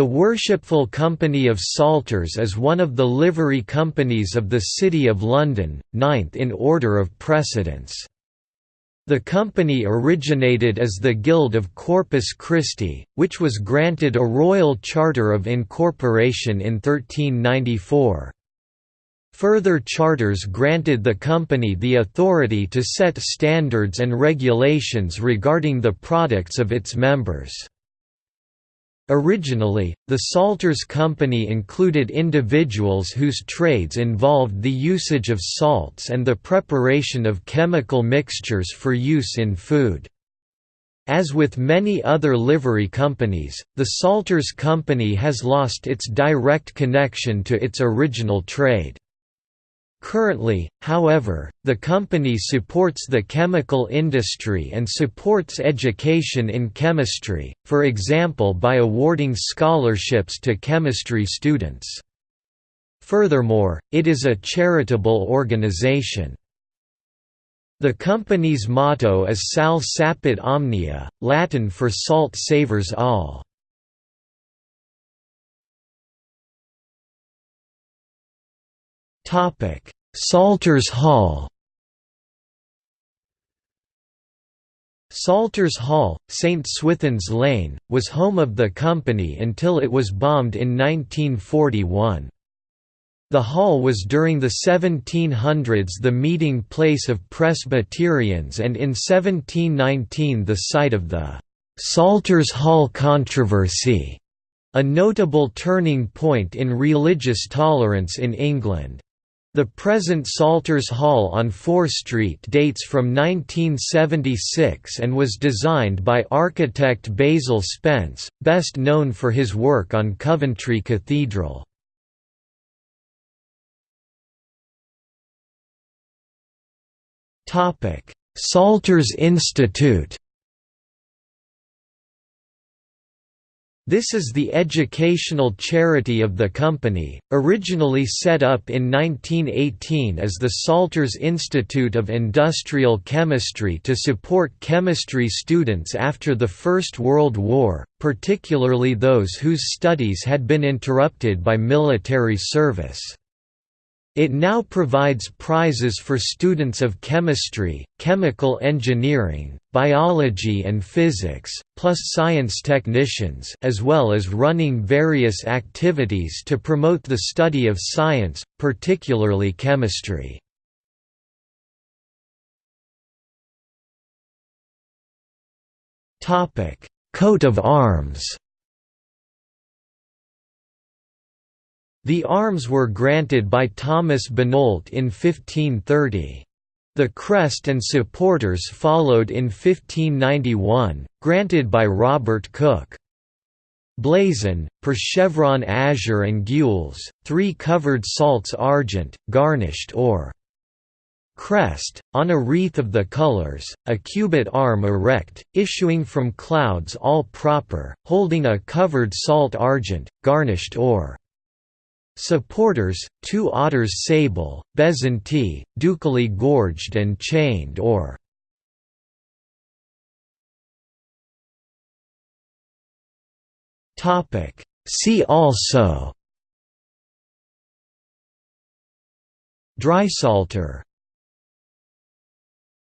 The Worshipful Company of Salters is one of the livery companies of the City of London, ninth in order of precedence. The company originated as the Guild of Corpus Christi, which was granted a royal charter of incorporation in 1394. Further charters granted the company the authority to set standards and regulations regarding the products of its members. Originally, the Salters Company included individuals whose trades involved the usage of salts and the preparation of chemical mixtures for use in food. As with many other livery companies, the Salters Company has lost its direct connection to its original trade. Currently, however, the company supports the chemical industry and supports education in chemistry, for example by awarding scholarships to chemistry students. Furthermore, it is a charitable organization. The company's motto is Sal sapit omnia, Latin for salt savors all. Salters Hall Salters Hall, St Swithin's Lane, was home of the company until it was bombed in 1941. The hall was during the 1700s the meeting place of Presbyterians and in 1719 the site of the «Salters Hall controversy», a notable turning point in religious tolerance in England. The present Salters Hall on Fore Street dates from 1976 and was designed by architect Basil Spence, best known for his work on Coventry Cathedral. Salters Institute This is the educational charity of the company, originally set up in 1918 as the Salters Institute of Industrial Chemistry to support chemistry students after the First World War, particularly those whose studies had been interrupted by military service. It now provides prizes for students of chemistry, chemical engineering, biology and physics, plus science technicians as well as running various activities to promote the study of science, particularly chemistry. Coat of arms The arms were granted by Thomas Benolt in 1530. The crest and supporters followed in 1591, granted by Robert Cook. Blazon, per chevron azure and gules, three covered salts argent, garnished or crest, on a wreath of the colours, a cubit arm erect, issuing from clouds all proper, holding a covered salt argent, garnished or Supporters, two otters sable, bezantee, ducally gorged and chained or See also Drysalter